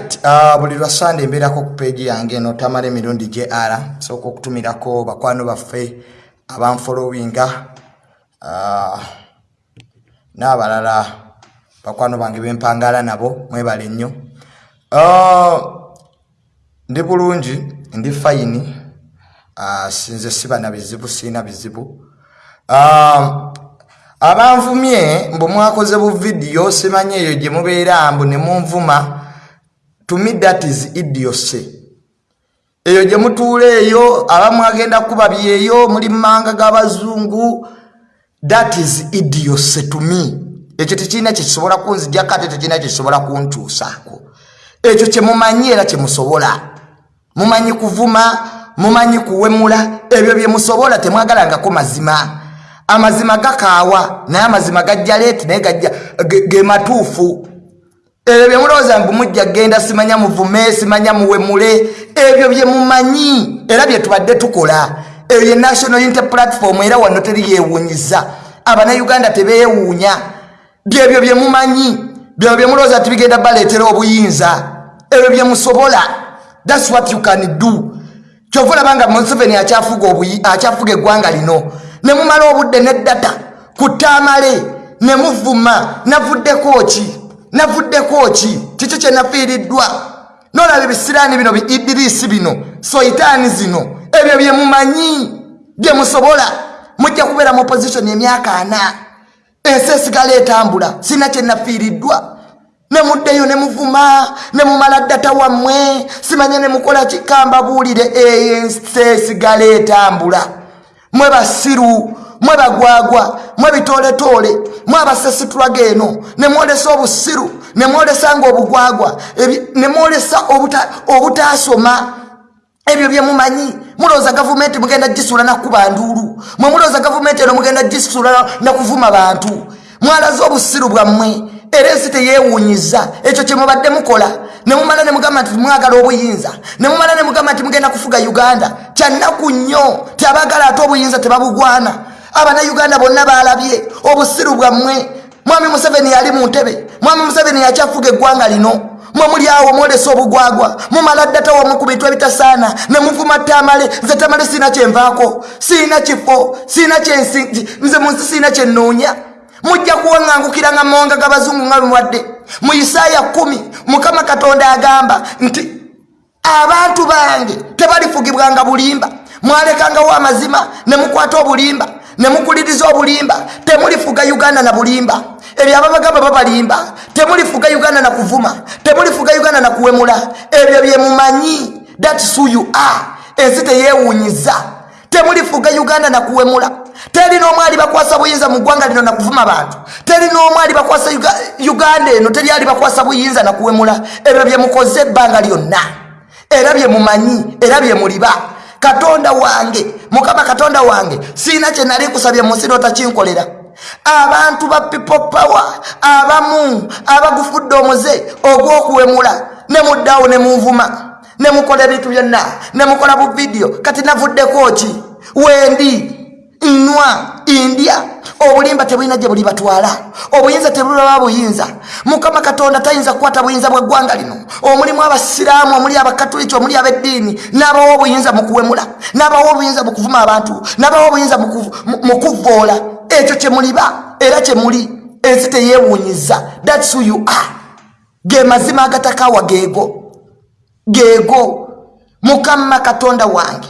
Uh, buli lwa sande mbeerako ku peegi yange eno tamala emirundi gr sooka okutumirako bakwano baffe abanfolowinga uh, n'abalala bakwano bange bempangala nabo mwebale nnyo. Uh, ndi bulungi ndi fayini sinze siba na bizibu siina bizibu. Abanvumye mbu mwakoze bu vidiyo simanye eyo gye mubeera mbu ne munvuma to me that is idiose eyo gye mutuula eyo abamu agenda kubabyeyo muli mumanga g'abazungu that is idiose to me. Ekyo tekirina kyekisobola kunzijjako ate tekirina kyekisobola kuntuusaako. Ekyo kyemumanyi era kyemusobola mumanyi kuvuma mumanyi kuwemula ebyo byemusobola temwagalangako mazima. Amazima gakaawa naye amazima gajja leeti naye gajja ge matuufu ebyo byemulowooza mbu mujja genda simanya muvume simanya muwemule ebyo byemumanyi era byetubadde tukola. Eyo ye national unity platform era wano teri yewunyiza abanauganda tebeewuunya. Byebyo byemumanyi byebyo byemulowooza ti bigenda baleetera obuyinza. Ebyo byemusobola thats what you can do. Kyova olabanga museveni akyafuga eggwanga lino. Ne mumala obudde neddata ku ttamale ne muvuma navuddeko ki navuddeko ki? Kiki kyenafiiriddwa nolaba ebisiraani bino biidirisi bino soitaani zino ebyo byemumanyi byemusobola mujja kubeera mu opposition emyaka ana. Ensi esigala etambula sina kyenafiiriddwa nemuddeyo nemuvuma nemumala ddata wammwe simanye nemukola kikamba buulire eyo ensi esigala etambula. Mwe basiru mwe bagwagwa mwe bitooletoole mwe abasesitulaga eno nemwolesa obusiru nemwolesa nga obugwagwa nemwolesa obutasoma. Ebyo byemumanyi mulowooza gavumenti mugenda gisula nakuba nduulu. Mwe mulowooza gavumenti eno mugenda gisula nakuvuma bantu. Mwalaze obusiru bwammwe. Era ensi teyewuunyiza. Ekyo kyemubadde mukola. Nemumala nemugamba nti mwagala obuyinza. Nemumala nemugamba nti mugenda kufuga uganda. Kyannaku nnyo. Ti abaagala ate obuyinza tebabugwana abanauganda bonna balabye obusiru bwammwe. Mwami museveni yali mu ntebe. Mwami museveni yakyafuga eggwanga lino? Mwe muli awo mwolesa obugwagwa. Mumala ddata wamu ku bintu ebitasaana. Nemuvuma tamale. Nze tamale siina kyenvaako siina kifo. Siina kyensi nze munsi siina kyenoonya mujja kuwaŋŋangukiranga mawanga g'abazungu nga lumwadde mu isaaya kumi mukama katonda agamba nti abantu bange tebalifugibwanga bulimba. Mwalekangawo amazima ne mukwata obulimba ne mukuliriza obulimba temulifuga uganda na bulimba. Ebyo ababagamba babalimba temulifuga uganda na kuvuma temulifuga uganda na kuwemula. Ebyo byemumanyi thats who you are. Ensi teyewunyiza temulifuga uganda na kuwemula. Teri n'omu alibakwasa buyinza mu ggwanga lino nakuvuma bantu. Teri n'omu alibakwasa uganda eno teri alibakwasa buyinza nakuwemula ebyo byemukoze ebbanga lyonna. Era byemumanyi era byemuliba katonda wange mukama katonda wange siina kyenali kusabye munsi notakinkolera. Abantu ba people power abamu abagufudde omuze ogw'okuwemula ne muddawo ne munvuma ne mukola ebintu byonna ne mukola bu vidiyo kati navuddeko ki? Wendi nnwa indya obulimba tebulina gye buli batwala obuyinza tebulaba buyinza. Mukama katonda tayinza kukwata buyinza bweggwanga lino. Omulimu abasiraamu omuli abakatuliki omuli abeddiini n'abawo obuyinza mu kuwemula. N'abawo obuyinza mu kuvuma abantu. N'abawo obuyinza mu kuvvoola. Ekyo kyemuliba era kyemuli ensi teyewuunyiza. Thats who you are. Ge mazima agatakawa geego geego mukama katonda wange.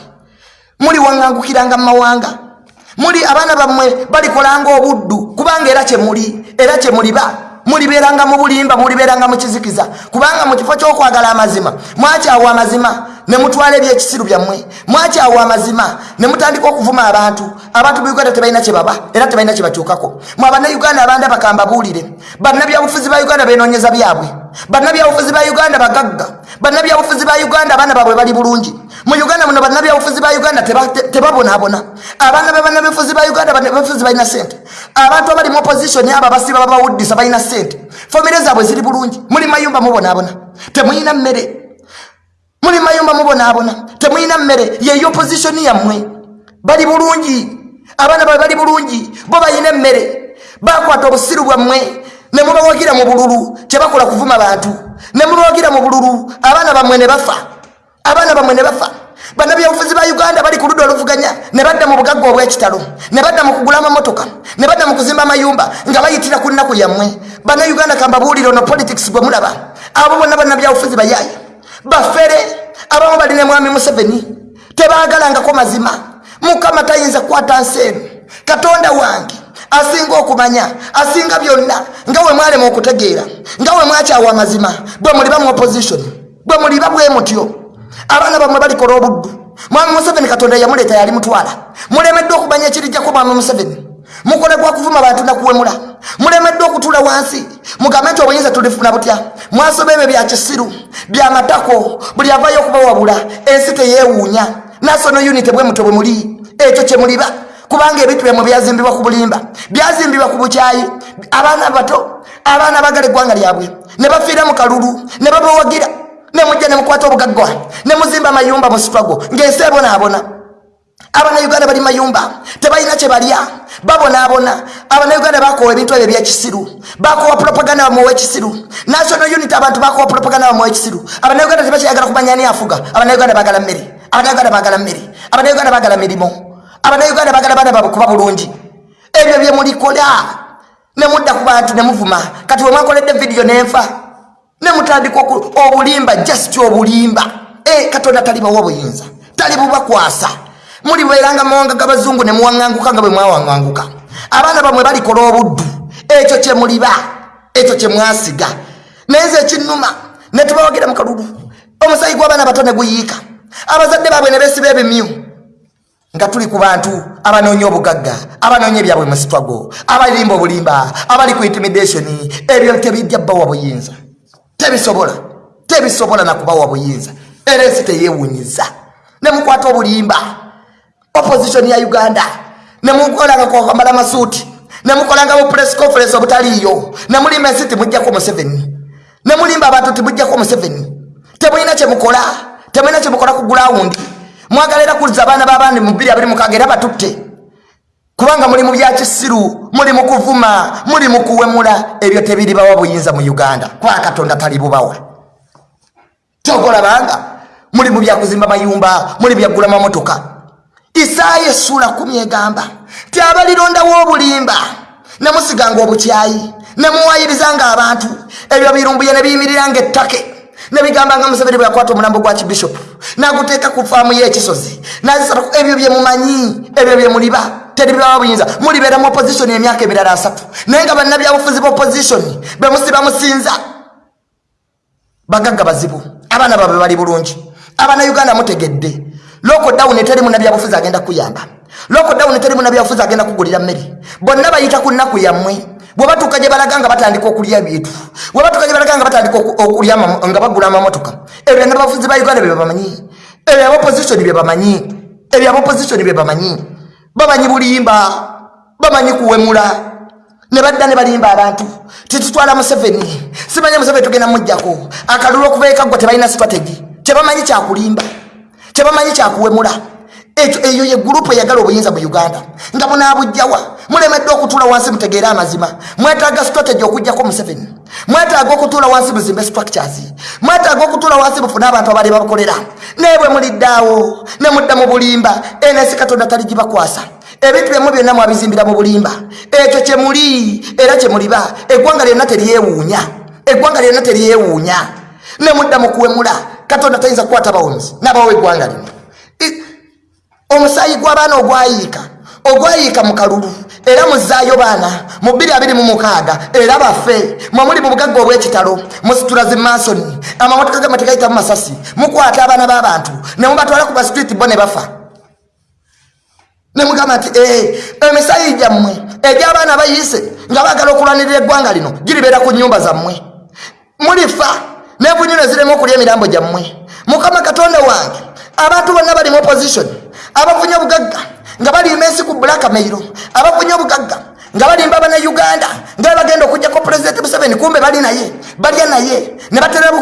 Muli waŋŋangukiranga mu mawanga muli abaana bammwe balikolanga obuddu kubanga era kyemuli era kyemuliba mulibeeranga mu bulimba mulibeeranga mu kizikiza. Kubanga mu kifo ky'okwagala amazima mwakyawa amazima ne mutwala ebyekisiru byammwe. Mwakyawa amazima ne mutandika okuvuma abantu abantu mu uganda tebalina kyebaba era tebalina kyebakyukako mwe abannauganda abanda bakamba buulire bannabyabufuzi ba uganda benoonyeza byabwe. Bannabyabufuzi ba uganda bagagga bannabyabufuzi ba uganda abaana baabwe bali bulungi mu uganda muno bannabyabufuzi ba uganda tebabonaabona abaana bebannabyabufuzi ba uganda bannabyabufuzi balina sente abantu abali mu opposition abo abasiba babawuddisa balina sente famire zaabwe ziri bulungi. Muli mayumba mubonaabona temuyina mmere. Muli mayumba mubonaabona temuyina mmere. Yeyo opposition yammwe. Bali bulungi. Abaana babe bali bulungi. Bo bayina emmere. Bakwata obusiru bwammwe. Ne mubawagira mu bululu. Kyebakola kuvuma bantu. Ne mubawagira mu bululu. Abaana bammwe ne bafa abaana bammwe ne bafa. Bannabyobufuzi ba uganda bali ku ludda oluvuganya ne badda mu bugagga obw'ekitalo ne badda mu kugula amamotoka ne badda mu kuzimba amayumba nga bayitira ku nnaku yammwe. Bannauganda kambabuulire ono politics gwe mulaba. Abo bonna bannabyabufuzi bayaayi bafere abamu balina mwami museveni tebaagalangako mazima. Mukama tayinza kukwata nsi eno katonda wange asinga okumanya asinga byonna nga we mwalema okutegeera nga we mwakyawa amazima bwe muliba mu opposition bwe muliba bwe mutyo abaana bamwe balikola obuddu mwami museveni katonda yamuleeta yali mutwala. Mulemeddwa okumanya ekirijjako mwami museveni. Mukole gwa kuvuma bantu nakuwemula mulemeddwa okutula wansi. Mugambe nti obuyinza tulifuna butya? Mwasoba ebyo byakisiru byamatako buli avayo okubawabula ensi teyewuunya national unity bwe muto bwe muli ekyo kyemuliba kubanga ebintu byamwe byazimbibwa ku bulimba. Byazimbibwa ku bukyayi. Abaana bato abaana bagala eggwanga lyabwe. Ne bafiira mu kalulu ne babawagira nemujja nemukwata obugaggwa nemuzimba amayumba mu sitwago ng'ensi ebonaabona abanauganda bali mayumba. Tebalina kyebalya babonaabona abanauganda bakowa ebintu ebyo ebyekisiru bakowa propaganda bamuwa ekisiru national unit abantu bakowa propaganda bamuwa ekisiru abanauganda tebakyayagala kumanya ni afuga. Abanauganda bagala mmere. Abanauganda bagala mmere. Abanauganda bagala mirimu abanauganda bagala baana babwe kuba bulungi. Ebyo byemulikola nemudda ku bantu nemuvuma kati wemwakoledde vidiyo nenfa nemutandika obulimba just obulimba. E, katonda talibawa buyinza tali bubakwasa. Mulibeeranga mawanga gabazungu nemuwaŋŋanguka nga bwe mwawaŋŋanguka. Abaana bamwe balikola obuddu. Ekyo kyemuliba ekyo kyemwasiga naye nze ekinuma netubawagira mukalulu omusayi gw'abaana bato neguyiika abazadde baabwe ne besiba ebimyu. Nga tuli ku bantu abanoonya obugagga abanoonya ebyabwe musitwago abalimba obulimba abali ku intimidation ebyo tebijja bbawa buyinza tebisobola tebisobola nakubawa buyinza. Era ensi teyewunyiza. Nemukwata obulimba opposition ya uganda. Nemukolanga kwamala masuuti nemukolanga bu press conference obutaliiyo. Nemulimba ensi timujjako museveni. Nemulimba abantu timujjako museveni. Temulina kyemukola temulina kyemukola ku gulawundi mwagala era kuliza abaana babandi mu 2 era batutte kubanga muli mu byakisiru muli mu kuvuma muli mu kuwemula ebyo tebiribawa buyinza mu uganda. Kuba katonda tali bubawa. Togolabanga muli mu byakuzimba mayumba muli byagula mamotoka isaya esula kumi egamba ti abalirondawo obulimba nemusiganga obukyayi nemuwayirizanga abantu ebyo birumbuye nebiyimiriranga ettake nebigambanga museveni bwe yakwata omulambo gwa kibishopu naguteeka ku faamu y'ekisozi. Nazisatu ebyo byemumanyi ebyo byemuliba teribibawa buyinza. Mulibeera mu opposition emyaka emirala asatu. Naye nga bannabyabufuzi ba opposition bemusiba musinza bagagga bazibu. Abaana babe bali bulungi. Abanauganda mutegedde. Lokodawuni teri munabyabufuzi agenda kuyamba lokodawuni teri munabyabufuzi agenda kugulira mmere. Bonna bayita ku nnaku yammwe bwebatuuka gye balaga nga batandika okulya bintu bwebatuuka gye balaga nga batandika okulya nga bagula amamotoka ebyo bannabyabufuzi ba uganda byebamanyi ebyo abaopposition byebamanyi ebyo abaopposition byebamanyi bamanyi bulimba bamanyi kuwemula ne badda ne balimba abantu. Titutwala museveni simanye museveni tugenda mujjako akalulu okuva ekaggwa tebalina strategy. Kyebamanyi kyakulimba kyebamanyi kyakuwemula. Ekyo eyo ye gurupu eyagala obuyinza mu uganda nga munaabujjawa mulemeddwa okutuula wansi mutegeere amazima. Mwetaaga strategy okugjako museveni. Mwetaaga okutuula wansi muzimbe structures. Mwetaaga okutuula wansi mufune abantu abali babakolera naye bwe muliddaawo ne mudda mu bulimba ensi katonda tali gibakwasa. Ebintu byemu byonna mwabizimbira mu bulimba. Ekyo kyemuli era kyemuliba eggwanga lyonna teryewuunya eggwanga lyonna teryewuunya ne mudda mukuwemula katonda tayinza kukwata bawonzi. Nabawo eggwanga lino. Omusaayi gw'abaana ogwayiika. Ogwayiika mu kalulu era muzaayo baana mu 226 era baffe mwemuli mu bugagga obw'ekitalo musitula zimansoni amamotoka gamwe tegayitamu masasi mukwata abaana b'abantu ne mubatwala ku basitreet bo ne bafa. Ne mugamba nti eh, emisaayi gyammwe egy'abaana bayise nga baagala okulwanirira eggwanga lino giribeera ku nnyumba zammwe. Mulifa nebunyuno ziremu okulya emirambo gyammwe. Mukama katonda wange abantu bonna bali mu opposition abavunya obugagga nga balimba ensi ku bulakamairo abavunya obugagga nga balimba bana uganda nga bagenda okugjako pulezidenti museveni kumbe bali naye balya naye ne batera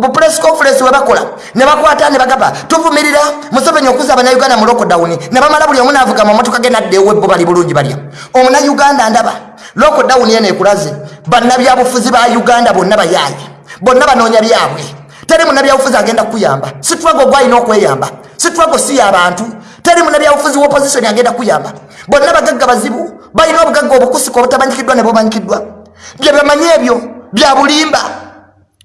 bupress conference webakola ne bakwata ne bagamba tuvumirira museveni okuza abanauganda mu lokodawuni ne bamala buli omu naavuga mamotoka ge naddeewo ebbo bali bulungi balya. Omunauganda ndaba lockdown yene ekulaze bannabyabufuzi ba uganda bonna bayaaye bonna banoonya byabwe. Teri munabyabufuzi agenda kukuyamba sitwago gwalina okweyamba sitwago si yabantu teri munabyabufuzi wopositioni agenda kukuyamba bonna bagagga bazibu. Balina obugagga obukusika obutamanyikiddwa ne bumanyikiddwa bye bamanyi ebyo bya bulimba.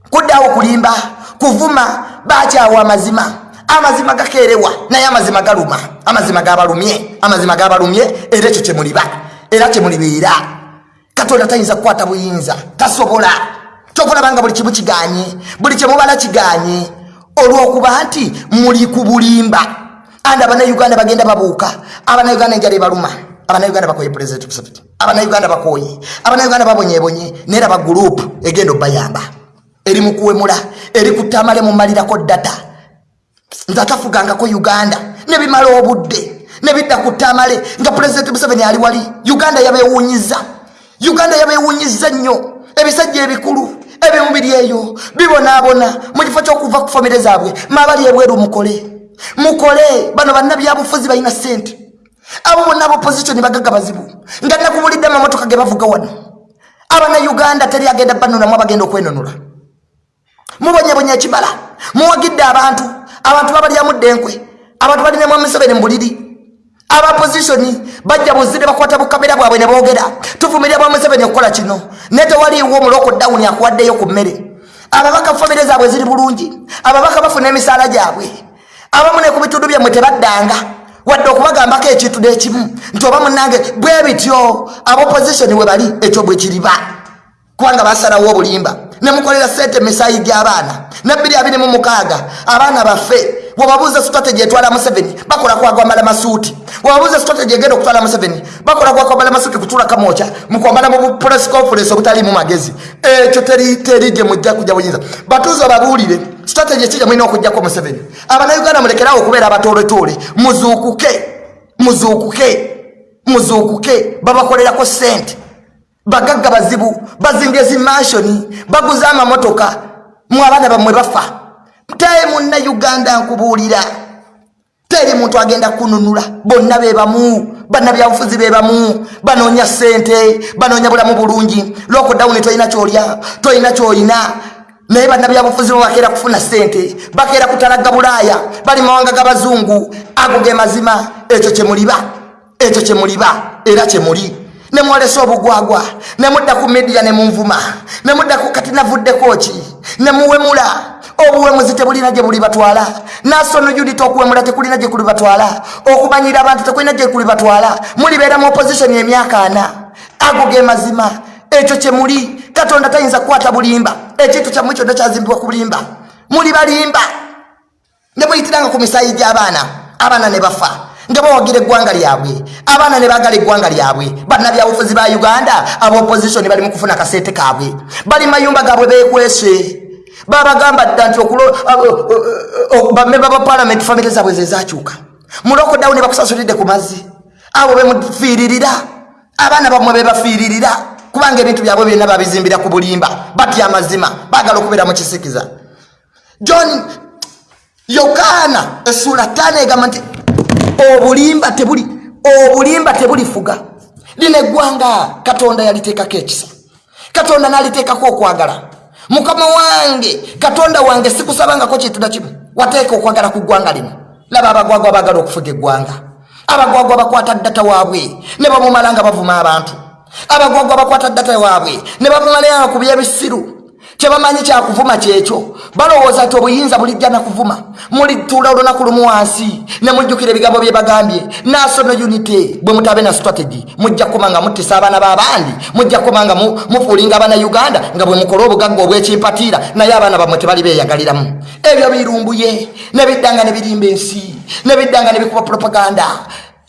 Kuddawo kulimba. Kuvuma. Bakyawa amazima. Amazima gakerewa naye amazima galuma amazima gabalumye amazima gabalumye era ekyo kyemuliba era kyemulibeera katonda tayinza kukwata buyinza. Tasobola. Kyokulabanga buli kimu kiganye. Buli kyemubala kiganye. Olwokuba nti muli ku bulimba andi abanauganda bagenda babuuka. Abanauganda enjala ebaluma. Abanauganda bakoye president museveni. Abanauganda bakoye abanauganda babonyebonye. Neraba gurupu egenda obayamba. Eri mukuwemula eri kutamale mumalirako data. Nze atafugangako uganda. Nebimala obudde. Nebidda ku tamale nga pulezidenti museveni ali wali. Uganda yabewunyiza uganda yabewunyiza nnyo. Ebisajja ebikulu ebimubiri eyo. Bibonaabona. Mu kifo kyokuva ku famire zaabwe maabali ebweru mukole mukole bano bannabyabufuzi balina sente abo bonna abaoppositioni bagaga bazibu. Nga nakubulidde amamotoka ge bavuga wano. Abanauganda teri agenda banunulamu abagenda okwenunula mubonyebonya ekibala. Muwagidde abantu. Abantu babalyamudde enkwe abantu balinamu museveni mu buliri. Abapositioni bajja buzire bakwata bukamera bwabwe ne boogera. Tuvumirira bwa museveni okukola kino. Naye tewaliiwo omuloko dawuni akuwaddeyo ku mmere. Ababaka famire zaabwe ziri bulungi. Ababaka bafuna emisaala gyabwe abamu ne ku bitundu byammwe tebaddanga. Wadde okubagambako ekintu nekimu nti oba munange bwe bityo abaoppositioni we bali ekyo bwe kiriba. Kubanga basalawo obulimba. Nemukolera sente misaayi gy'abaana. Nebbiri abiri mu mukaaga abaana baffe webabuuza strategy etwala museveni bakola kwagwambala masuuti. Webabuuza strategy egenda okutwala museveni bakola kwakwambala masuuti kutula kamwoca mukwambala mu press conference obutalimu magezi. Ekyo teri gye mujja kujja buyinza batuuza babuulire strategy ekijja mulina okugjako museveni? Abanauganda mulekerawo okubeera abatoletoole muzuukuke muzuukuke muzuukuke babakolerako sente bagagga bazibu bazimbye zimansioni baguze amamotoka. Mu abaana bammwe bafa teri munna uganda nkubuulira. Teri muntu agenda kununula. Bonna bebamu bannabyabufuzi bebamu banoonya sente banoonya bulamu bulungi. Lokodawuni tolina kyolya. Tolina kyoyina naye bannabyabufuzi bo bakeera kufuna sente bakeera kutalaga bulaaya. Bali mawanga g'abazungu ago ge mazima. Ekyo kyemuliba ekyo kyemuliba era kyemuli nemwolesa obugwagwa. Nemudda ku midiya nemunvuma nemudda kati navuddeko ki? Nemuwemula obuwemuzi tebulina gye buli batwala nasono unit okuwemula tekulina gye kuli batwala okumanyira abantu tekulina gye kuli batwala mulibeera mu opposition emyaka ana. Ago ge mazima. Ekyo kyemuli katonda tayinza kukwata bulimba. Ekintu kyammwe kyonna kyazimbibwa ku bulimba. Muli balimba. Ne muyitiranga ku misaayi gy'abaana. Abaana ne bafa. Nga bawagira eggwanga lyabwe. Abaana ne bagala eggwanga lyabwe. Bannabyabufuzi ba uganda abaopposition bali mu kufuna kasente kaabwe. Bali mayumba gaabwe bekwese babagamba dda nti bamemba ba palamenti famire zaabwe zezakyuka mulokodawu ne bakusasulidde ku mazzi. Abo bemufiiririra abaana bamwe bebafiiririra kubanga ebintu byabwe byonna babizimbira ku bulimba batya amazima bagala okubeera mu kisikiza. John yokaana essuula ttaano egamba nti obulimba tebuli obulimba tebulifuga. Lino eggwanga katonda yaliteekako ekisa. Katonda naliteekako okwagala mukama wange katonda wange sikusabangako kintu nakimu wateeka okwagala ku ggwanga lino. Laba abagwagwa bagala okufuga eggwanga. Abagwagwa bakwata ddata waabwe ne bamumala nga bavuma abantu. Abagwagwa bakwata ddata waabwe ne bamumalanga ku byebisiru kyebamanyi kyakuvuma kyekyo balowooza nti obuyinza bulijja nakuvuma. Mulituula olunaku lumu wansi ne mujjukira ebigambo bye bagambye. Nasono unity bwe mutabe na strategy. Mujja kukoma nga muttisa abaana b'abandi mujja kukoma nga mufuulinga abaana uganda nga bwe mukola obugagga obwekimpatiira naye abaana bammwe tebali beyagaliramu ebyo birumbuye ne biddanga ne birimba ensi ne biddanga ne bikuba propaganda.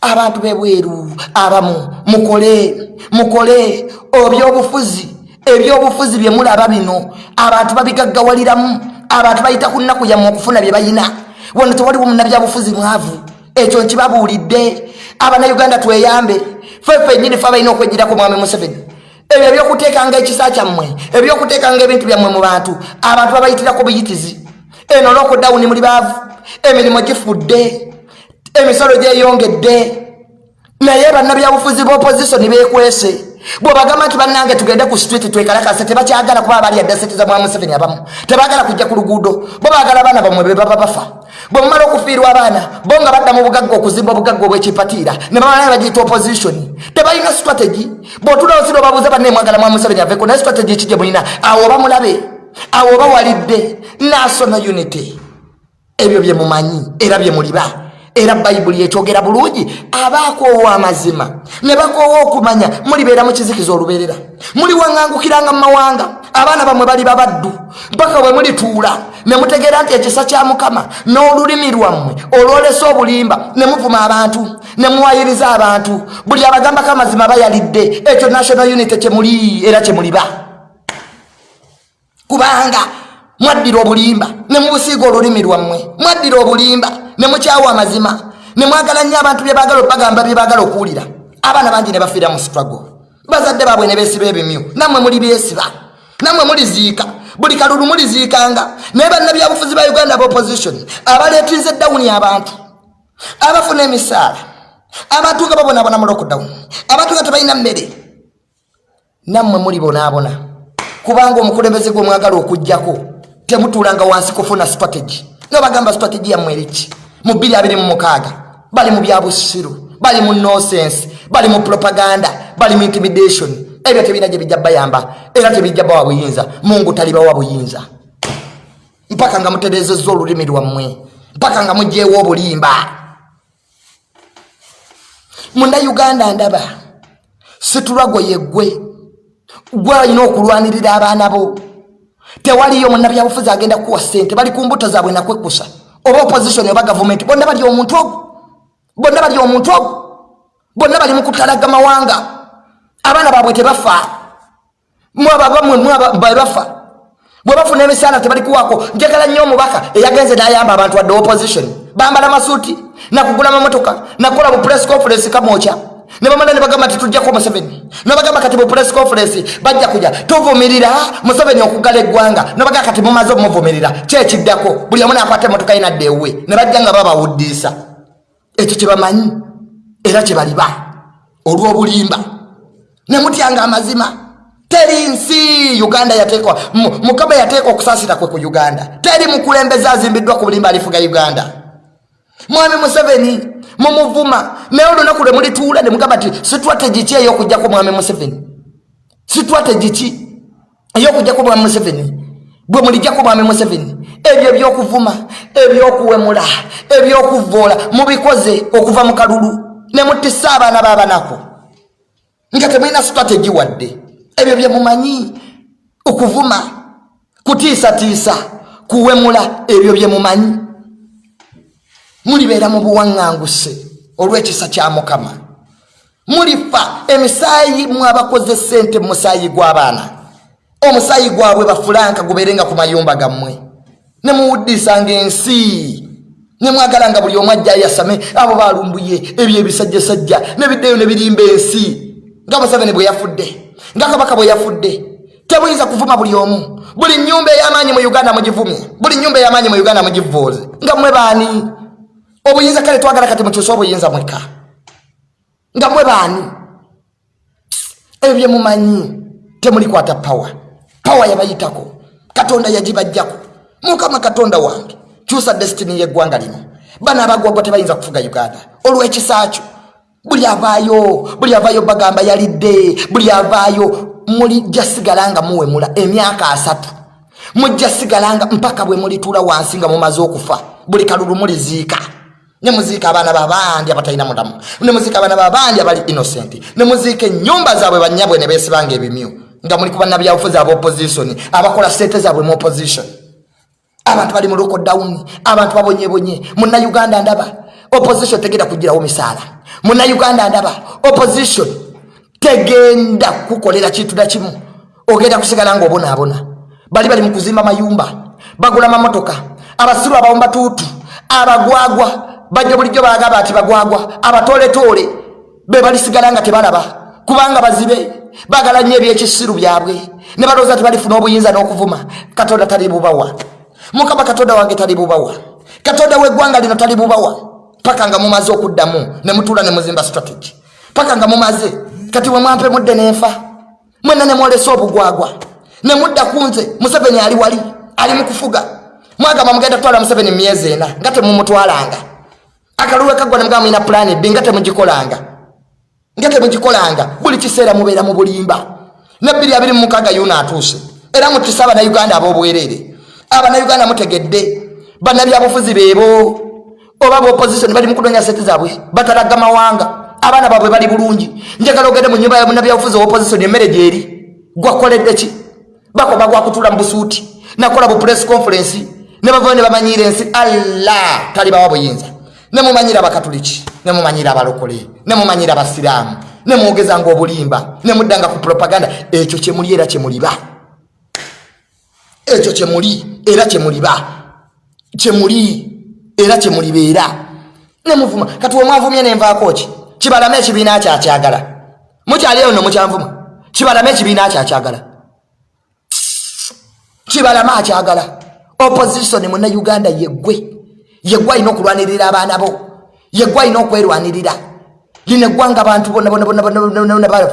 Abantu bebweru abamu mukole mukole. Obyobufuzi ebyobufuzi bye mulaba bino. Abantu babigaggawaliramu abantu bayita ku nnaku yammwe okufuna bye bayina. Wano tewaliwo munabyabufuzi mwavu. Ekyo nkibabuulidde. Abanauganda tweyambe. Fefe nyini fe balina okwegirako mwami museveni. Ebyo ebyokuteekanga ekisa kyammwe ebyokuteekanga ebintu byammwe mu bantu abantu babayitirako buyitizi. Eno lokodawuni muli baavu. Emirimu gifudde. Emisolo gyeyongedde. Naye bannabyabufuzi b'opozisoni beekwese bwebagamba nti bannange tugende ku street twekalakase tebakyagala kuba bali adda sente za mwa museveni abamu tebagala kujja ku luguudo bo bagala abaana bamwe be baba bafa. Bwe mumala okufiirwa abaana bo nga badda mu bugagga okuzimba obugagga obwekipatiira ne bamala ne bagiyita opposition tebalina strategy. Bwotulawo sira obabuuza banne mwagala mwa museveni aveko naye strategy ekijye mulina? Awo oba mulabe awo oba walidde national unity. Ebyo bye mumanyi era bye muliba era bayibuli ekyogera bulungi abaakoowa amazima ne bakoowa okumanya mulibeera mu kizikiza olubeerera. Muli waŋŋangukiranga mu mawanga abaana bamwe bali babaddu mpaka bwe mulituula ne mutegeera nti ekisa kya mukama n'olulimi lwammwe olwolesa obulimba ne muvuma abantu ne muwayiriza abantu. Buli abagambako amazima bayalidde ekyo national unity kyemuli era kyemuliba kubanga mwaddira obulimba ne mubusiiga olulimi lwammwe mwaddira obulimba ne mukyawa amazima. Ne mwagala nnyo abantu bye bagala obagamba bye bagala okuwulira. Abaana bangi ne bafiira mu struggle. Bazadde baabwe ne beesiba ebimyu. Nammwe muli byesiba nammwe muliziika. Buli kalulu muliziikanga. Naye bannabyabufuzi ba uganda bopposition abaleetiize dawuni abantu. Abafuna emisaala. Abatuuka babonabona mu lockdown. Abatuuka tebalina mmere. Nammwe mulibonaabona kubanga omukulembeze gwe mwagala okugjako temutuulanga wansi kufuna strategy. Nobagamba strategy yammwe eriki mu 226 bali mu byabusiru bali mu nosense bali mu propaganda bali mu intimidation. Ebyo tebirina gye bijja bayamba era tebijja bawa buyinza. Mungu talibawa buyinza. Mpaka nga muterezeza olulimi lwammwe mpaka nga mugyewo obulimba. Munda uganda ndaba situlwago yeggwe gwe alina okulwanirira abaana bo. Tewaliyo munabyabufuzi agenda kuwa sente bali ku mbuto zaabwe nakwekusa oba opposition oba gavumenti bonna bali omuntu ogwo. Bonna bali omuntu ogwo. Bonna bali mukutalaga mawanga abaana baabwe tebafa. Mwababamwe mwebafa bwe bafuna emisaala tebalikuwako njagala nnyo omubaka eyagenze nayamba abantu wadde opposition. Bambala masuuti nakugula mamotoka nakola bu press conference kamokya nebamala nebagamba ti tujjako museveni. Nobagamba kati bu press conference bajja kuja. Tuvumirira museveni okugala eggwanga nobagamba kati mumaze omumuvumirira kyekiddako buli omu nakwata emotoka yinadde ewe nebajja nga babawuddiisa ekyo kyebamanyi era kyebaliba olw'obulimba nemutyanga amazima teri nsi uganda yateekwa mukama yateeka okusaasira kwe ku uganda. Teri mukulembeze azimbiddwa ku bulimba alifuga uganda mwami museveni mumuvuma naye olunaku lwe mulituula nemugamba ti sitrategi ki eyokujjako mwami museveni? Sitrategi ki eyokujjako mwami museveni? Bwe mulijjako mwami museveni? Ebyo ebyokuvuma ebyokuwemula ebyokuvoola mubikoze okuva mu kalulu ne mutisa abaana babanako. Nga temulina sitrategi wadde ebyo byemumanyi okuvuma kutiisatiisa kuwemula ebyo byemumanyi mulibeera mu buwaŋŋanguse olw'ekisa kya mukama. Mulifa emisaayi mwabakoze sente mu musaayi gw'abaana. Omusaayi gwabwe bafulanka gubeerenga ku mayumba gammwe. Ne muwuddisanga ensi ne mwagalanga buli omu ajja yasame abo balumbuye ebyo ebisajjasajja nebiddeyo ne birimba ensi. Nga museveni bwe yafudde nga kabaka bwe yafudde tebuyinza kuvuma buli omu. Buli nyumba ey'amaanyi mu uganda mugivumye buli nyumba ey'amaanyi mu uganda mugivuuze nga mmwe baani obuyinza kale twagala kati mukyuse obuyinza mweka? Nga mwe baani? Ebyo byemumanyi temulikwata pawa pawa yabayitako katonda yagibajjako mukama katonda wange kyusa destiny yeggwanga lino. Bana abagwagwa tebayinza kufuga uganda. Olw'ekisakyo buli avaayo buli avaayo bagamba yalidde buli avaayo mulijja sigala nga muwemula emyaka asatu. Mujja sigala nga mpaka bwe mulituula wansi nga mumaze okufa buli kalulu muliziika nemuziika abaana babandi abatalina mulamu. Nemuziika abaana babandi abali innocent. Nemuziika enyumba zaabwe banyabwe ne beesibanga ebimyu nga muli kuba nabyabufuzi aba opposition abakola sente zaabwe mu opposition. Abantu bali mu lockdown abantu babonyebonye. Muna uganda ndaba opposition tegenda kugirawo misaala. Muna uganda ndaba opposition tegenda kukolera kintu na kimu. Ogenda kusigala nga obonaabona. Bali bali mu kuzimba mayumba bagula mamotoka abasiru abawomba tuutu abagwagwa bajja bulijjo bagamba ati bagwagwa abatoletoole be balisigala nga tebalaba. Kubanga bazibe bagala nnyo ebyekisiru byabwe. Ne balowooza ti balifuna obuyinza n'okuvuma. Katonda tali bubawa. Mukama katonda wange tali bubawa. Katonda w'eggwanga lino tali bubawa. Paka nga mumaze okuddamu ne mutuula ne muzimba strategy. Paka nga mumaze kati wemwampe mudde nenfa mwena nemwolesa obugwagwa. Nemudda kunze museveni ali wali ali mukufuga mwagamba mugenda kutwala museveni myezi ena nga temumutwalanga akaluwe kagwa nemugamba mwina pulani bbi nga temugikolanga. Nga temugikolanga. Buli kiseera mubeera mu bulimba. Nebbiri abiri mumukaga yuno atuuse era mutisa abanauganda ab'obwerere. Abanauganda mutegedde. Bannabyabufuzi beebo. Oba bopositioni bali mukunonya sente zaabwe batalaga mawanga. Abaana baabwe bali bulungi. Njagala ogende mu nyumba yamunabyabufuzi owopositioni emmere gyeri gwakoledde ki? Bakoba gwakutula mu busuuti. Nakola bu press conference. Ne bavayo ne bamanyira ensi. Alla talibawa buyinza nemumanyira abakatuliki nemumanyira abalokole nemumanyira abasiraamu nemwogezanga obulimba nemuddanga ku propaganda ekyo kyemuli era kyemuliba ekyo kyemuli era kyemuliba kyemuli era kyemulibeera nemuvuma kati wemwavumye nenvaako ki? Kibalame ekibiina kyakyagala mukyaliyo no mukyanvuma kibalame ekibiina kyakyagala kibalame akyagala. Opposition muna uganda yeggwe yeggwe alina okulwanirira abaana bo. Yeggwe alina okwerwanirira lino eggwanga abantu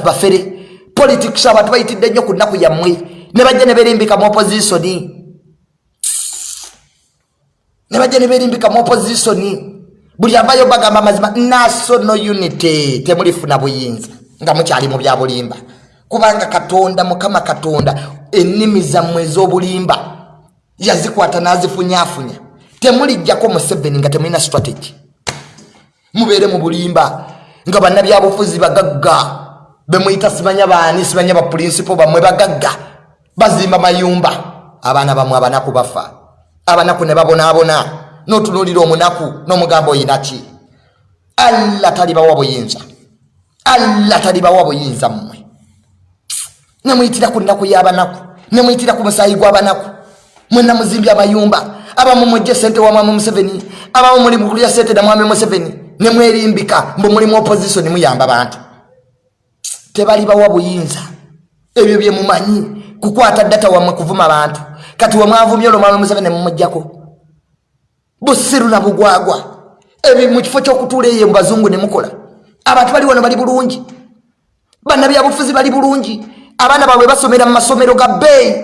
bafere. Politics abantu bayitidde nnyo ku nnaku yammwe. Ne bajja ne berimbika mu opposition. Ne bajja ne berimbika mu opposition. Buli avayo bagamba mazima national unity temulifuna buyinza nga mukyali mu bya bulimba. Kubanga katonda mukama katonda ennimi zammwe ez'obulimba yazikwata n'azifunyafunya temulijjako museveni nga temulina strategy. Mubeere mu bulimba nga bannabyabufuzi bagagga bemuyita simanya baani simanya bapurinsipo bammwe bagagga bazimba mayumba. Abaana bamwe abanaku bafa abanaku ne babonaabona notunulira omunaku nomugamba oyinaki alla talibawa buyinza. Alla talibawa buyinza mmwe. Nemuyitira ku nnaku yabanaku nemuyitira ku musayi gwabanaku mwena muzimbye amayumba abamu mujje sente wa mwami museveni abamu muli mukulya sente na mwami museveni nemwerimbika mbu mulimu opposition muyamba bantu. Tebalibawa buyinza. Ebyo byemumanyi kukwata data wamwe kuvuma bantu. Kati wemwavumye olwo mwami museveni mumujjako. Busiru na bugwagwa. Ebi mukifo kyokutuula eyo mubazungu nemukola abantu bali wano bali bulungi. Bannabyabufuzi bali bulungi. Abaana baabwe basomera mu masomero ga bbeeyi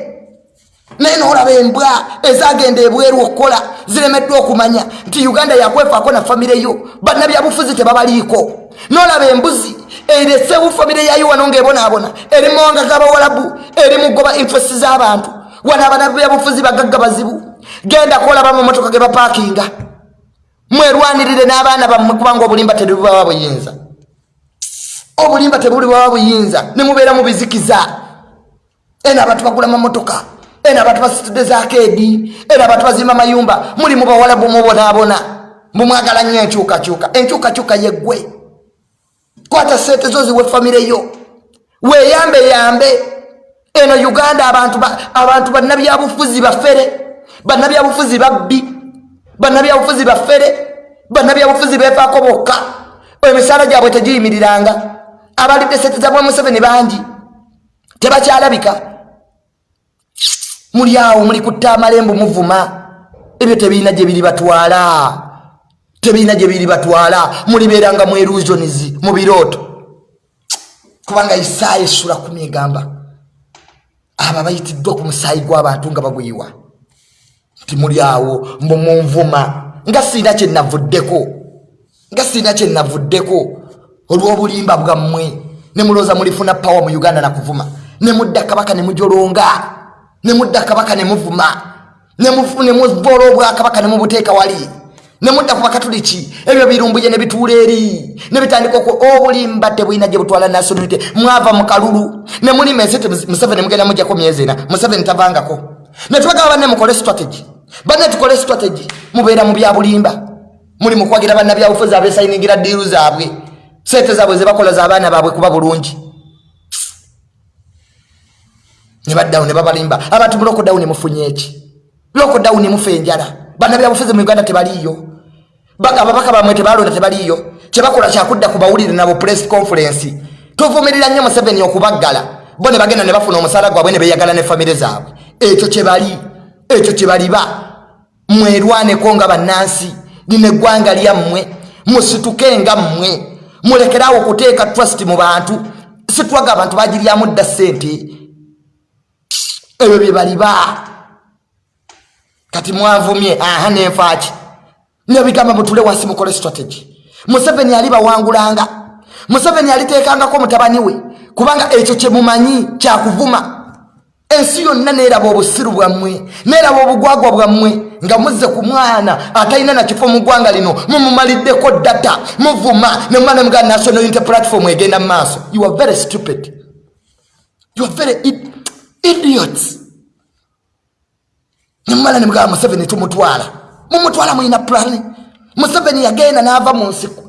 naye noolaba embwa ezagenda ebweru okukola ziremeddwa okumanya nti uganda yakwefaako na famire yo bannabyabufuzi tebabaliiko. Noolaba embuzi eresewu famire yayo wano ngaebonaabona eri mumawanga g'abawalabu eri mugoba interest z'abantu. Wano abanabyabufuzi bagagga bazibu genda kolaba mumotoka ge bapakinga mwerwanirire n'abaana bammwe kubanga obulimba tebubawa buyinza. Obulimba tebulibawa buyinza nemubeera mubizikiza ena abantu bagula mamotoka ena abantu basitudde zakedi ena abantu bazimba mayumba muli mubawala bumubonaabona mumwagala nnyo enkyukakyuka enkyukakyuka yeggwe. Kwata sente zo ziwe famire yo. Weyambe yambe. Eno uganda abantu bannabyabufuzi bafere bannabyabufuzi babbi bannabyabufuzi baffere bannabyabufuzi befaako bokka. Emisaala gyabwe tegiyimiriranga. Abalidde sente za museveni bangi. Tebakyalabika muli awo muli kutta amalembu muvuma. Ebyo tebiina gye biri batwala tebiina gye biri batwala mulibeeranga mu erusions mu birooto. Kubanga isaya essula kumi egamba abo bayitiddwa ku musaayi gw'abantu nga baguyiwa timuli awo mbu munvuma nga siina kyenavuddeko nga siina kyenavuddeko olw'obulimba bwammwe. Ne mulooza mulifuna pawa mu uganda nakuvuma ne mudda kabaka ne mujolonga ne mudda kabaka ne muvuma. Ne muvoola obwakabaka ne mubuteeka wali. Ne mudda ku bakatuliki ebyo birumbuye ne bituula eri. Ne bitandika obulimba tebulina gye butwala nasonite mwava mu kalulu. Ne mulima ensi museveni mugenda mujjako myezi ena. Museveni tavangako. Netubagaba banne mukole strategy. Banne tukole strategy mubeera mu byabulimba muli mukwagira bannabyabufuzi abesainingira diiru zaabwe. Sente zaabwe zebakola zaabaana baabwe kuba bulungi nebaddawo nebabalimba abantu mu lokodawuni mufunye eki lokodawuni mufe enjala bannabyabufuzi mu uganda tebaliiyo. Ababaka bamwe tebalonda tebaliiyo. Kyebakola kyakudda ku bawulire nabo press conference. Tuvumirira nnyo museveni okubaggala. Bo ne bagenda ne bafuna omusaala gwabwe ne beyagala ne famire zaabwe. Ekyo kyebali ekyo kyebaliba mwerwaneko nga bannansi lino eggwanga lyammwe. Musituke nga mmwe. Mulekerawo okuteeka trust mu bantu. Situwaga abantu bagiryamu dda sente ebyo bye baliba. Kati mwavumye aha nenfaaki. Nebigamba mutule wansi mukole strategy. Museveni ali bawangulanga museveni aliteekangako mutabani we kubanga ekyo kyemumanyi kyakuvuma. Ensi yonna neeraba obusiru bwammwe neeraba obugwagwa bwammwe nga muzze ku mwana atalina nakifo mu ggwanga lino mumumaliddeko data muvuma nemuma nemuga national unity platform egenda mu maaso. You are very stupid. You are very idiots. Nemumala nemugaba museveni tumutwala mumutwala mwina plani museveni yagenda n'ava mu nsiko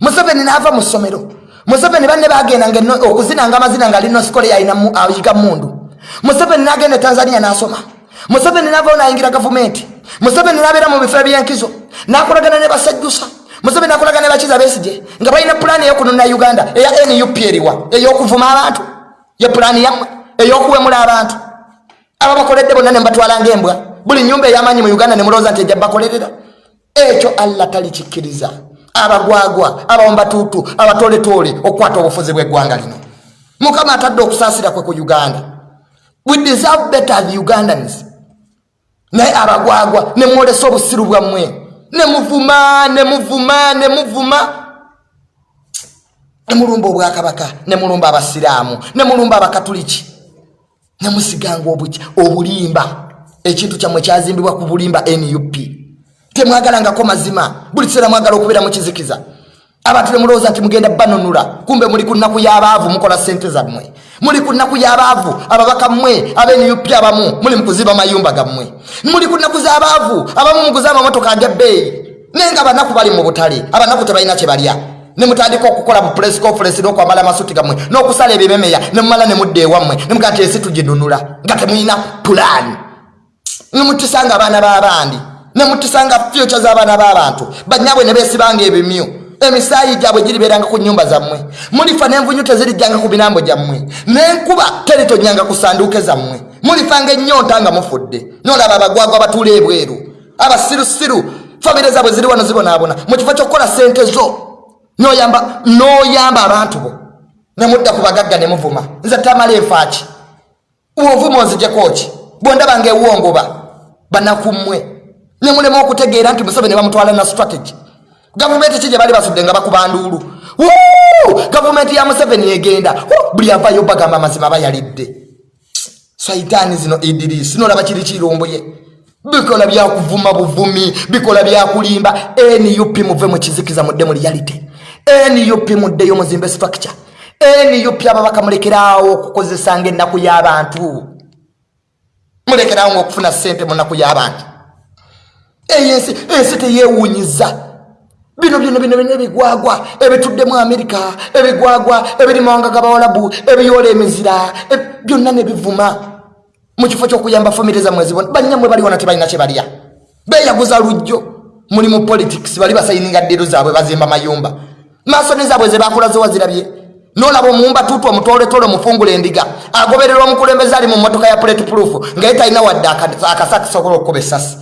museveni n'ava mu ssomero museveni banne bagendanga okuzinanga amazina nga linosikole ayiga mundu. Museveni n'agenda tanzania n'asoma. Museveni n'avao n'ayingira gavumenti museveni n'abeera mu bifo ebyenkizo n'akolagana ne basajjusa. Museveni akolagana ne bakiza besije. Nga balina pulaani eyokunona uganda eya nup eriwa ey'okuvuma abantu. Ye pulaani yammwe ey'okuwemula abantu. Aba bakoledde bonna ne mbatwalanga embwa buli nyumba ey'amaanyi mu uganda ne mulowooza nti ejja bakolerera. Ekyo allah talikikkiriza. Abagwagwa abawombatuutu abatoletoole okukwata obufuzi bw'eggwanga lino. Mukama atadde okusaasira kwe ku uganda. We deserve better the ugandans. Naye abagwagwa nemwolesa obusiru bwammwe. Nemuvuma nemuvuma nemuvuma nemulumba obwakabaka nemulumba abasiraamu nemulumba abakatuliki nemusiganga obulimba. Ekintu kyammwe kyazimbibwa ku bulimba nup temwagalangako mazima. Buli kiseera mwagala okubeera mukizikiza. Abantu temulowooza nti mugenda banunula. Kumbe muli ku nnaku y'abaavu mukola sente zammwe. Muli ku nnaku y'abaavu ababaka mmwe abenup abamu muli mukuziba mayumba gammwe. Muli ku nnaku z'abaavu abamu muguza amamotoka ag'ebbeeyi. Naye nga abanaku bali mu butale abanaku tebalina kye balya nemutandika okukola bu press conference n'okwambala amasuti gammwe n'okusala ebimemeya nemumala nemudda ewammwe nemugaa nti ensi tuginunula nga temulina pulaani nemutisanga abaana b'abandi nemutisanga fyuca z'abaana b'abantu banyabwe ne beesibanga ebimyu. Emisaayi gyabwe giribeeranga ku nyumba zammwe. Mulifa n'envunyu tezirijjanga ku binambo gyammwe. N'enkuba teritonyanga ku sanduuke zammwe. Mulifanga ennyonta nga mufudde. Nolaba abagwagwa batuula ebweru abasirusiru famire zaabwe ziri wano zibonaabona. Mu kifo ky'okukola sente zo noyamba abantu bo. Nemudda ku bagagga ne muvuma. Nze tamala enfaaki. Bwovuma onzijekoki bwondabanga ewongoba banakummwe. Nemulema okutegeera nti museveni bamutwala na strategy. Gavumenti ki gye bali basudde nga bakuba nduulu gavumenti ya museveni egenda. Buli avayo bagamba amazima bayalidde saitaani zino idirisi nolaba kiri kirumbuye bikola byakuvuma buvumi bikola byakulimba nup muve mukizikiza mudde mu reality nup muddeyo muzimbe structure? Nup ababaka mulekeraawo okukozesanga ennaku y'abantu? Mulekeraawo ngaokufuna sente mu nnaku y'abantu. Eyensi ensi teyewunyiza bino bino bino bino ebigwagwa ebituddemu amerika ebigwagwa ebiri mawanga gabawalabu ebiyoola emizira byonna nebivuma mukifo kyokuyamba famire zamwe zibona banyamwe baliwona tebalina kyebalya beyaguza lujjo. Muli mu politics bali basayininga ddiru zaabwe bazimba mayumba masoni zaabwe zebakula zewazirabye nolaba omumba tutu omutoletole omufungula endiga. Agobererwa omukulembeze ali mu motoka ya plate proof ngaye talina wadde akasa kisobola okukuba esasi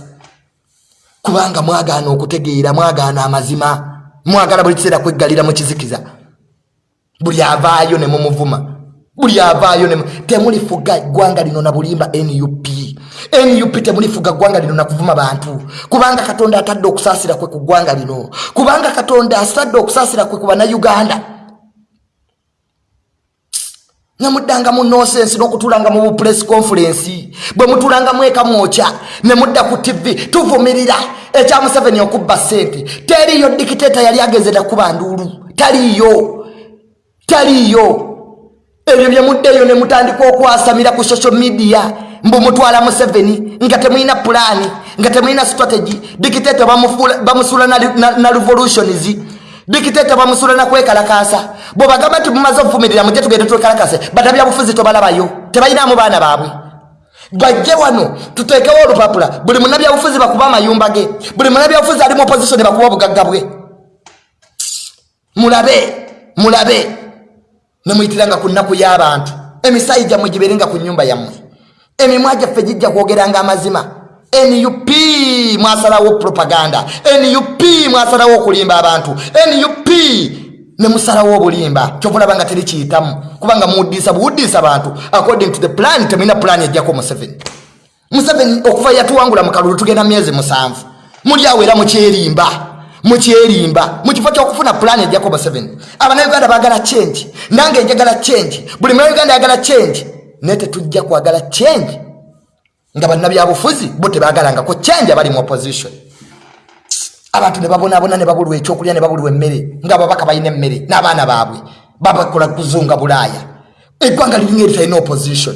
kubanga mwagaana okutegeera mwagaana amazima. Mwagala buli kiseera kweggalira mu kizikiza. Buli avaayo ne mumuvuma buli avaayo temulifuga ggwanga lino na bulimba nup nup temulifuga ggwanga lino nakuvuma bantu. Kubanga katonda atadde okusaasira kwe ku ggwanga lino. Kubanga katonda asitadde okusaasira kwe ku bannayuganda nemuddanga mu nosensi n'okutulanga mu bupress conference. Bwe mutulangamu eka mwokya ne mudda ku tv tuvumirira. Ekya museveni okubba sente. Teriyo dikiteta yali agenzeta kuba nduulu. Taliyo taliyo ebyo bye muddeeyo ne mutandika okwasamira ku social media mbu mutwala museveni nga temulina pulaani nga temulina strategy. Dikiteta bamusuula na revolutions dikiteta bamusula nakwekalakasa bwebagamba nti mumaze okuvumirira muje tugende twekalakase batabyabufuzi tobalabayo tebalinamu baana baabwe. Bajje wano tutekewo olupapula. Buli munabyabufuzi bakuba amayumba ge buli munabyabufuzi ali mu opposition bakuba obugagga bwe. Mulabe mulabe. Nemuyitiranga ku nnaku y'abantu. Emisayi gyammwe giberenga ku nyumba yammwe emimwa gyaffe gijja kwogeranga amazima. Nup mwasalawo propaganda. Nup mwasalawo okulimba abantu. Nup nemusalawo obulimba. Kyovulaba nga terikiyitamu kubanga muwuddisa buwuddisa abantu according to the plan temulina plan ejjako museveni. Museveni okuva yatuwangula mu kalulu tugenda myezi musanvu. Muli awo era mukyerimba mukyerimba mu kifo kyokufuna plan ejjako museveni. Abanauganda bagala change. Nange njagala change. Buli munauganda yagala change naye tetujja kwagala change. Nga bannabyabufuzi bo tebagalangako change abali mu opposition. Abantu ne babonabona ne babulwa ekyokulya ne babulwa emmere ngaababaka balina emmere n'abaana baabwe babakola kuzunga bulaaya. Eggwanga liringa eritalina opposition.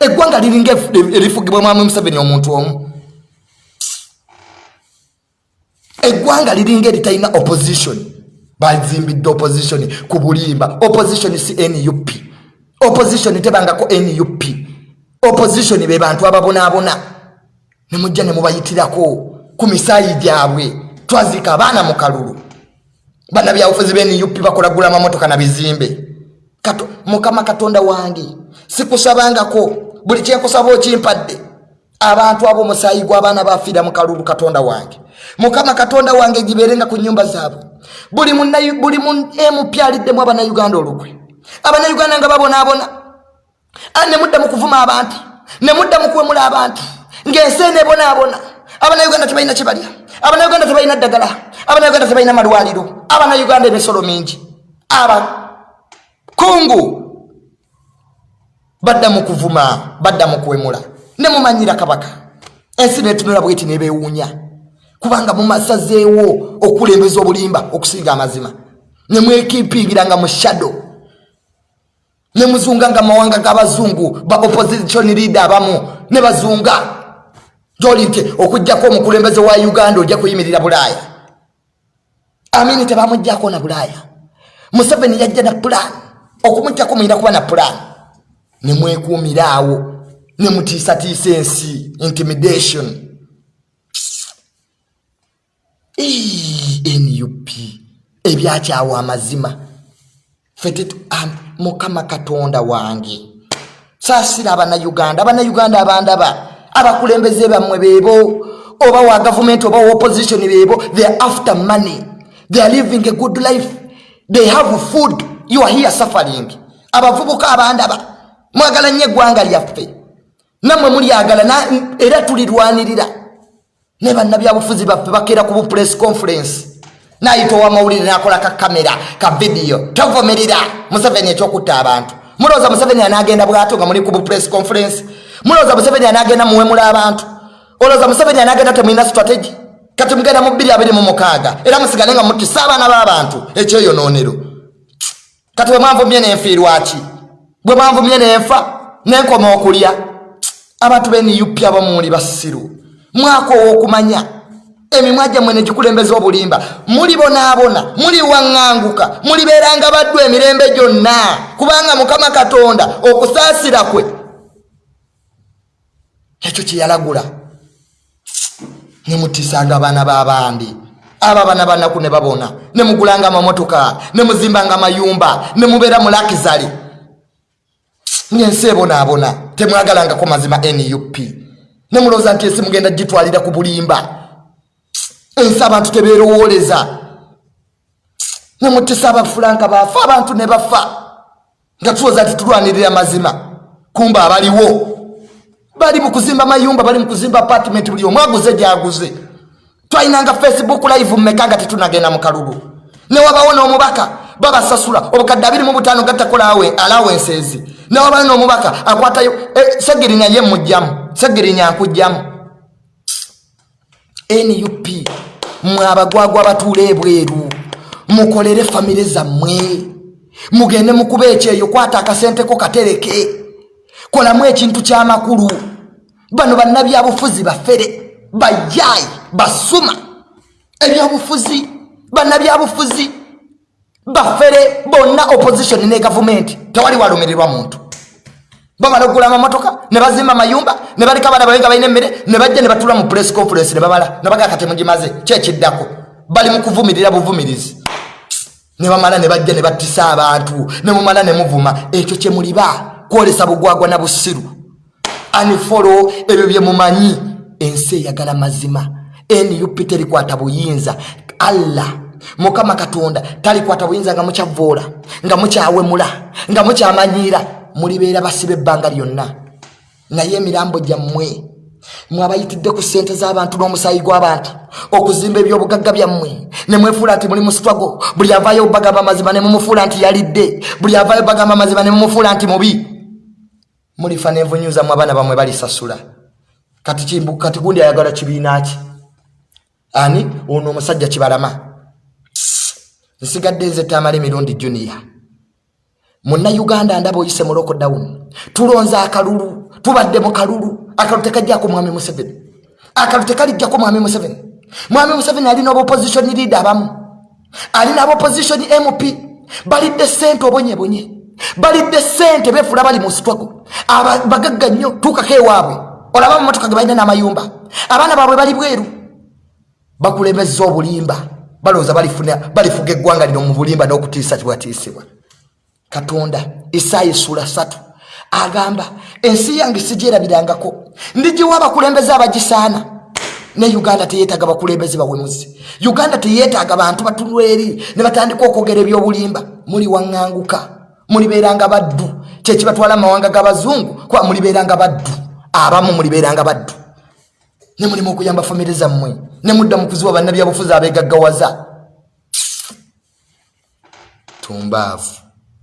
Eggwanga liringa erifugibwa mwami museveni omuntu omu. Eggwanga liringa eritalina opposition. Bazimbidde opposition ku bulimba. Opposition si nup opposition tebangako nup opposition be bantu ababonabona. Nemujja ne mubayitirako ku misaayi gyabwe. Twazika abaana mu kalulu. Bana byabufuzi benup bakolagula amamotoka na bizimbe. Kato, mukama katonda wange sikusabangako. Buli kyenkusaba okimpadde abantu abo omusaayi gw'abaana bafiira mu kalulu katonda wange. Mukama katonda wange gibeerenga ku nyumba zaabwe. Buli mu emupyaliddemu abanauganda olukwe abanauganda nga babonaabona nemudda mu kuvuma abantu nemudda mu kwemula abantu. Ng'ensi enebonaabona abanauganda tebalina kyebalya abanauganda tebalina ddagala. Abanauganda tebalina malwaliro. Abanauganda emisolo mingi. Abakungu badda mu kuvuma badda mu kwemula. Nemumanyira kabaka. Ensi netunula bweti nebewuunya. Kubanga mumasazeewo okulembeza obulimba okusinga amazima. Nemwekipingiranga mu shado nemuzunganga mawanga g'abazungu ba opposition leader abamu. Nebazunga gyoli nti okugjako omukulembeze wa uganda ojja kuyimirira bulaaya. Amini tebamujjako na bulaaya. Museveni yajja na pulan okumujjako muyina kuba na pulan nemwekuumiraawo nemutiisatiisa ensi intimidation. Nup ebyakyawo amazima. Fetet mukama katonda wange. Saasira abanauganda abanauganda abandaba. Abakulembeze bammwe beebo. Oba wa gavumenti oba wa opposition beebo. They are after money. They are living a good life. They have food. You are here suffering. Abavubuka abandaba. Mwagala nnyo eggwanga lyaffe. Nammwe mulyagala era tulirwanirira ne bannabyabufuzi baffe bakeera ku bupress conference nayita owamawulire nakola ka kamera ka vidiyo tovumirira museveni ekyokutta abantu. Mulowooza museveni anagenda bwato nga muli ku bupress conference? Mulowooza museveni anagenda muwemula abantu? Olowooza museveni anagenda temulina strategy? Kati mugenda mu 226 era musigale nga mutisa abaana b'abantu ekyeyonoonero kati bwe mwanvumye nenfiirwaki bwe mwanvumye nenfa nenkoma okulya. Abantu beniyupya abamuli basiru mwaka ow'okumanya emimwa gyammwe negikulembeza obulimba. Mulibonaabona muliwaŋŋanguka mulibeeranga baddu emirembe gyonna. Kubanga mukama katonda okusaasira kwe ekyo kyeyalagula nemutisanga abaana b'abandi abo abaana banaku ne babona. Nemugulanga amamotoka nemuzimbanga amayumba nemubeera mu lakizali ngaensi ebonaabona. Temwagalangako mazima nup nemulowooza nti ensi mugenda gitwalira ku bulimba ensi abantu tebeerowooleza nemutisa abafulanka bafa abantu ne bafa. Nga tulowooza nti tulwanirira mazima. Kumba abaliwo. Bali mukuzimba mayumba bali mukuzimba apartment buli omu aguze gyaguze twalinanga facebook live mmeka nga tetunagenda mukalulu newabawo n'omubaka babasasula. Obukadde abiri mu butaano gatakolawe alawenses newabawo n'omubaka akwatayo e, segirinya ye mujjamu. Segirinya nkujjamu nup mwe abagwagwa batuula ebweru. Mukolere famire zammwe. Mugende mukuba ekyeyo kwata akasenteko katereke. Kolamu ekintu kyamakulu. Bano bannabyabufuzi bafere. Bajayi basuma. Ebyobufuzi bannabyabufuzi bafere bonna opposition ne gavumenti tewali walumirirwa muntu bamala okugula amamotoka ne bazimba amayumba ne baleka abaana babenga balina emmere ne bajja ne batula mu press conference ne babala ne bagaa katemugimaze kyekiddako bali mu kuvumirira buvumirizi ne bamala ne bajja ne battisa abantu ne mumala ne muvuma. Ekyo kyemuliba kwolesa bugwagwa na busiru. Anifolo ebyo byemumanyi ensi eyagala mazima. Nup terikwata buyinza. Allah mukama katonda talikwata buyinza nga mukyavoola nga mukyawemula nga mukyamanyiira mulibeera basiba ebbanga lyonna. Naye emirambo gyammwe mwabayitidde ku ssente z'abantu n'omusaayi gw'abantu okuzimba ebyobugagga byammwe. Ne mwefuula nti muli mu sitwago buli avaayo bagamba amazima ne mumufuula nti yalidde buli avaayo bagamba amazima ne mumufuula nti mubi. Mulifa n'envunyuzamu abaana bamwe balisasula. Kati gundi ayagala kibiina ki? Ani? Ono omusajja kibalama. Nsigadde nze tamala emirundi juniya munnauganda ndaba oyise mu lockdown. Tulonze akalulu tubadde mu kalulu. Akalu tekajjako mwami museveni. Akalu tekalijjako mwami museveni. Mwami museveni alina obaopposition leader abamu. Alina abaopposition mp balidde sente obonyebonye. Balidde sente befula bali mu sitwago bagagga nnyo tuukako ewaabwe. Olaba mumotoka ge balina n'amayumba. Abaana baabwe bali bweru. Bakulembeza obulimba. Balowooza balifuga eggwanga lino mu bulimba n'okutiisa kibwatiisibwa katonda isaayi sula satu agamba ensi yange sigyerabirangako ndigiwa abakulembeze abagisaana. Ne uganda teyetaaga bakulembeze bawemuzi uganda teyetaaga bantu batulweri ne batandika okwogera ebyobulimba. Muli waŋŋanguka mulibeeranga baddu. Kyekibatwala mumawanga g'abazungu kuba mulibeeranga baddu. Abamu mulibeeranga baddu. Ne mulimu okuyamba famire zammwe ne mudda mu kuziwa bannabyabufuzi abegaggawaza tumbaavu